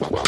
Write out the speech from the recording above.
Well,